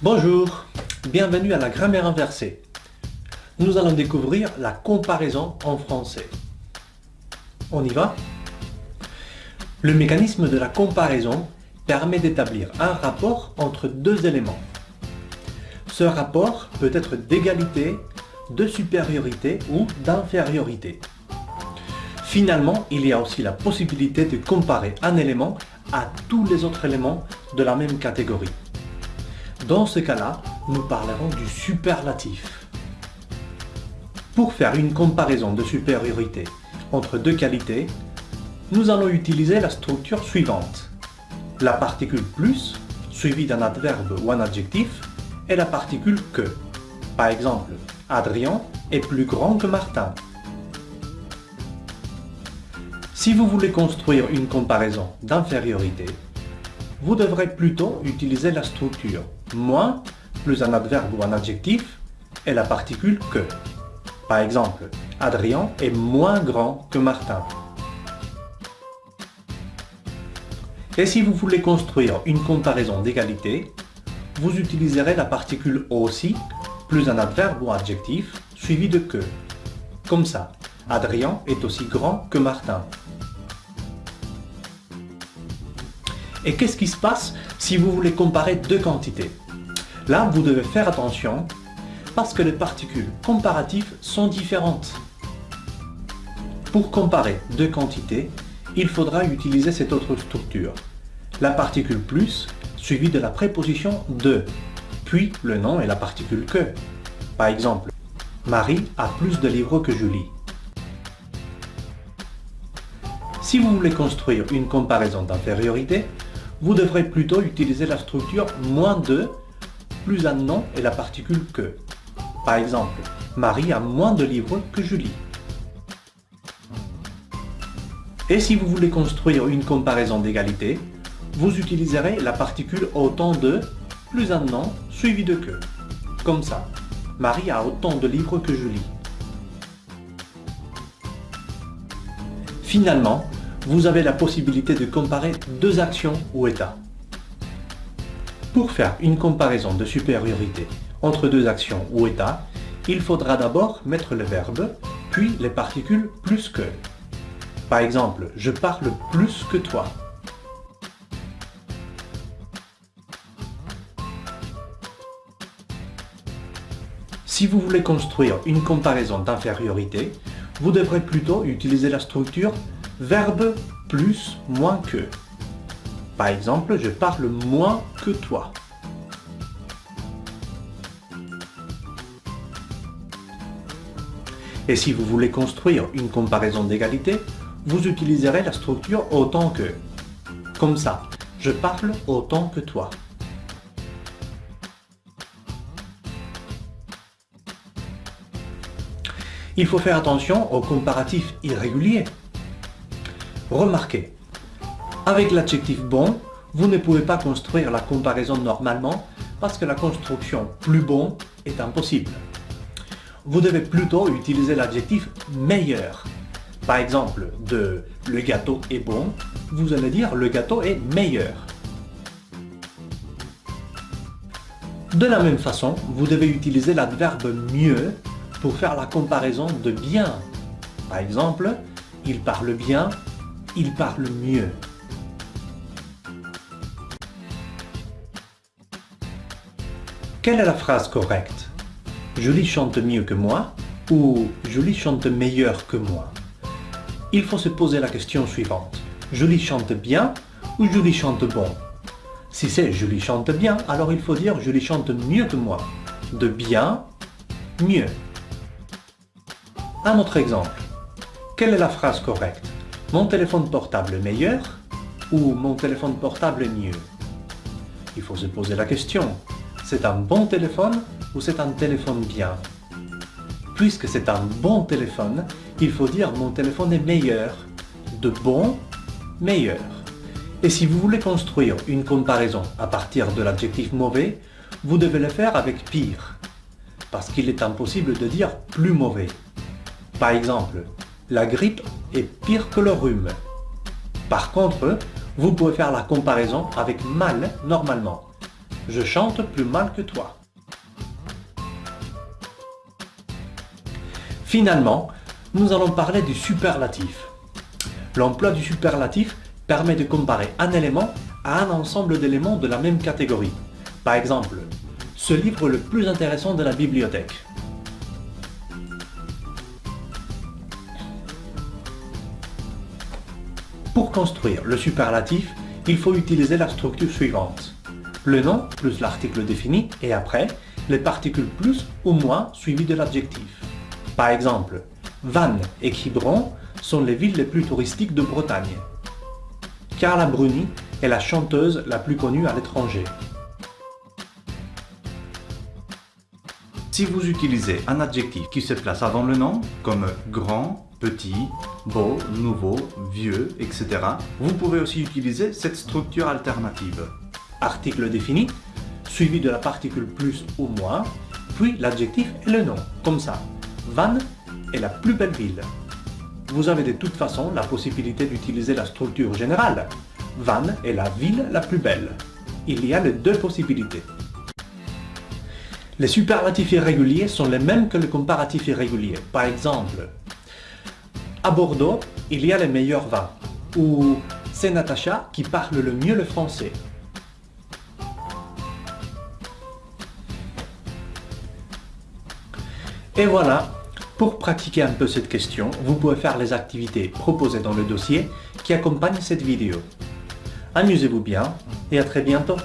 Bonjour, bienvenue à la grammaire inversée. Nous allons découvrir la comparaison en français. On y va? Le mécanisme de la comparaison permet d'établir un rapport entre deux éléments. Ce rapport peut être d'égalité, de supériorité ou d'infériorité. Finalement, il y a aussi la possibilité de comparer un élément à tous les autres éléments de la même catégorie. Dans ce cas-là, nous parlerons du superlatif. Pour faire une comparaison de supériorité entre deux qualités, nous allons utiliser la structure suivante. La particule plus, suivie d'un adverbe ou un adjectif, et la particule que. Par exemple, Adrien est plus grand que Martin. Si vous voulez construire une comparaison d'infériorité, vous devrez plutôt utiliser la structure moins plus un adverbe ou un adjectif et la particule que. Par exemple, Adrien est moins grand que Martin. Et si vous voulez construire une comparaison d'égalité, vous utiliserez la particule aussi plus un adverbe ou adjectif suivi de que. Comme ça, Adrien est aussi grand que Martin. Et qu'est-ce qui se passe si vous voulez comparer deux quantités? Là, vous devez faire attention parce que les particules comparatives sont différentes. Pour comparer deux quantités, il faudra utiliser cette autre structure. La particule plus suivie de la préposition de, puis le nom et la particule que. Par exemple, Marie a plus de livres que Julie. Si vous voulez construire une comparaison d'infériorité, vous devrez plutôt utiliser la structure moins de plus un nom et la particule que. Par exemple, Marie a moins de livres que Julie. Et si vous voulez construire une comparaison d'égalité, vous utiliserez la particule autant de plus un nom suivi de que. Comme ça, Marie a autant de livres que Julie. Finalement, vous avez la possibilité de comparer deux actions ou états. Pour faire une comparaison de supériorité entre deux actions ou états, il faudra d'abord mettre le verbe, puis les particules plus que. Par exemple, je parle plus que toi. Si vous voulez construire une comparaison d'infériorité, vous devrez plutôt utiliser la structure verbe plus moins que. Par exemple, je parle moins que toi. Et si vous voulez construire une comparaison d'égalité, vous utiliserez la structure autant que. Comme ça, je parle autant que toi. Il faut faire attention aux comparatifs irréguliers. Remarquez, avec l'adjectif bon, vous ne pouvez pas construire la comparaison normalement parce que la construction plus bon est impossible. Vous devez plutôt utiliser l'adjectif meilleur. Par exemple, de le gâteau est bon, vous allez dire le gâteau est meilleur. De la même façon, vous devez utiliser l'adverbe mieux pour faire la comparaison de bien. Par exemple, il parle bien, il parle mieux. Quelle est la phrase correcte? Julie chante mieux que moi ou Julie chante meilleur que moi? Il faut se poser la question suivante. Julie chante bien ou Julie chante bon? Si c'est Julie chante bien, alors il faut dire Julie chante mieux que moi. De bien, mieux. Un autre exemple. Quelle est la phrase correcte? Mon téléphone portable meilleur ou mon téléphone portable mieux? Il faut se poser la question. C'est un bon téléphone ou c'est un téléphone bien? Puisque c'est un bon téléphone, il faut dire mon téléphone est meilleur. De bon, meilleur. Et si vous voulez construire une comparaison à partir de l'adjectif mauvais, vous devez le faire avec pire. Parce qu'il est impossible de dire plus mauvais. Par exemple, la grippe est pire que le rhume. Par contre, vous pouvez faire la comparaison avec mal normalement. Je chante plus mal que toi. Finalement, nous allons parler du superlatif. L'emploi du superlatif permet de comparer un élément à un ensemble d'éléments de la même catégorie. Par exemple, ce livre le plus intéressant de la bibliothèque. Construire le superlatif, il faut utiliser la structure suivante. Le nom plus l'article défini et après, les particules plus ou moins suivies de l'adjectif. Par exemple, Vannes et Quiberon sont les villes les plus touristiques de Bretagne. Carla Bruni est la chanteuse la plus connue à l'étranger. Si vous utilisez un adjectif qui se place avant le nom, comme grand, petit, beau, nouveau, vieux, etc., vous pouvez aussi utiliser cette structure alternative. Article défini, suivi de la particule plus ou moins, puis l'adjectif et le nom, comme ça. Vannes est la plus belle ville. Vous avez de toute façon la possibilité d'utiliser la structure générale. Vannes est la ville la plus belle. Il y a les deux possibilités. Les superlatifs irréguliers sont les mêmes que les comparatifs irréguliers. Par exemple, à Bordeaux, il y a les meilleurs vins. Ou c'est Natacha qui parle le mieux le français. Et voilà, pour pratiquer un peu cette question, vous pouvez faire les activités proposées dans le dossier qui accompagne cette vidéo. Amusez-vous bien et à très bientôt